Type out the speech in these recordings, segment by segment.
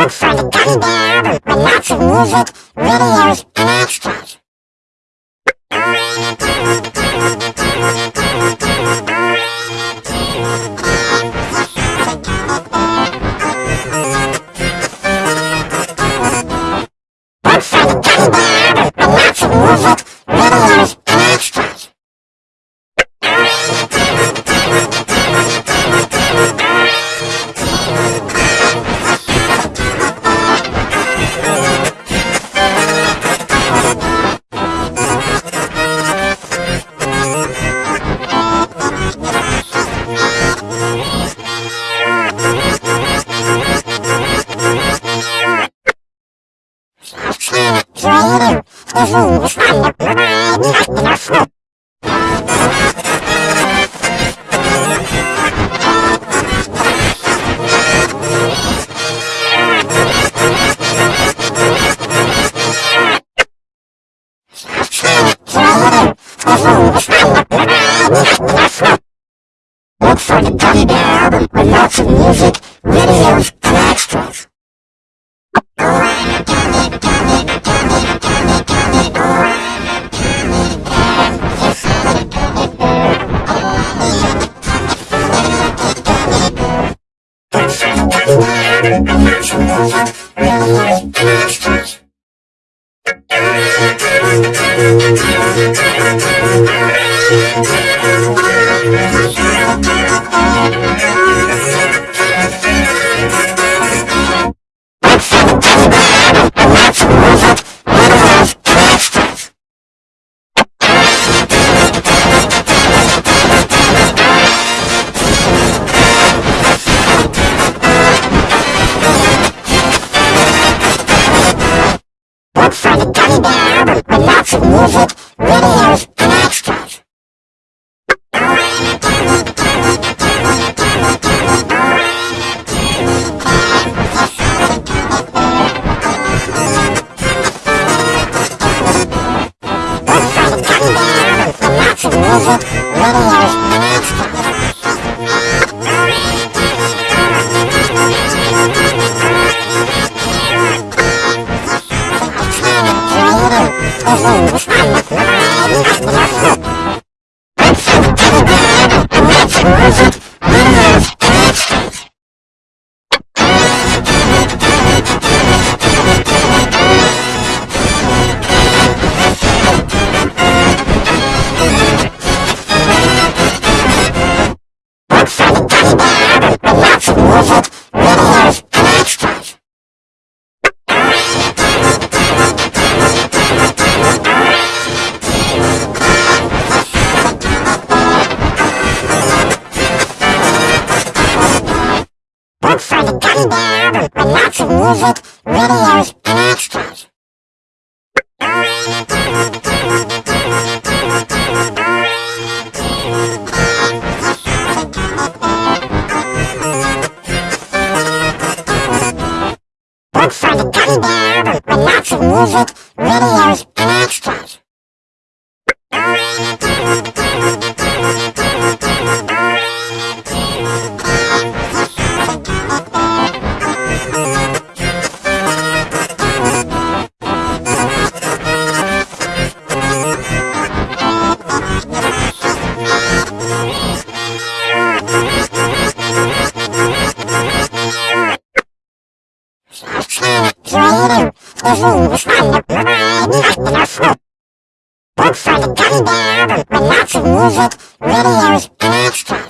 Look for the Gummy Bear album with lots of music, videos, and extras. Look for the Gummy Bear album with lots of music, videos, I'm lots of music, videos, and with lots of music, videos, and extras. Look for the Gummy Bear with lots of music, videos, The room is on the not the floor. Look for the Gummy Bear album with lots of music, videos, and extras.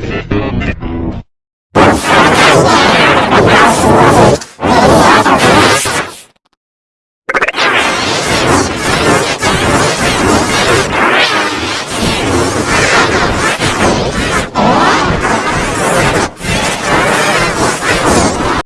Música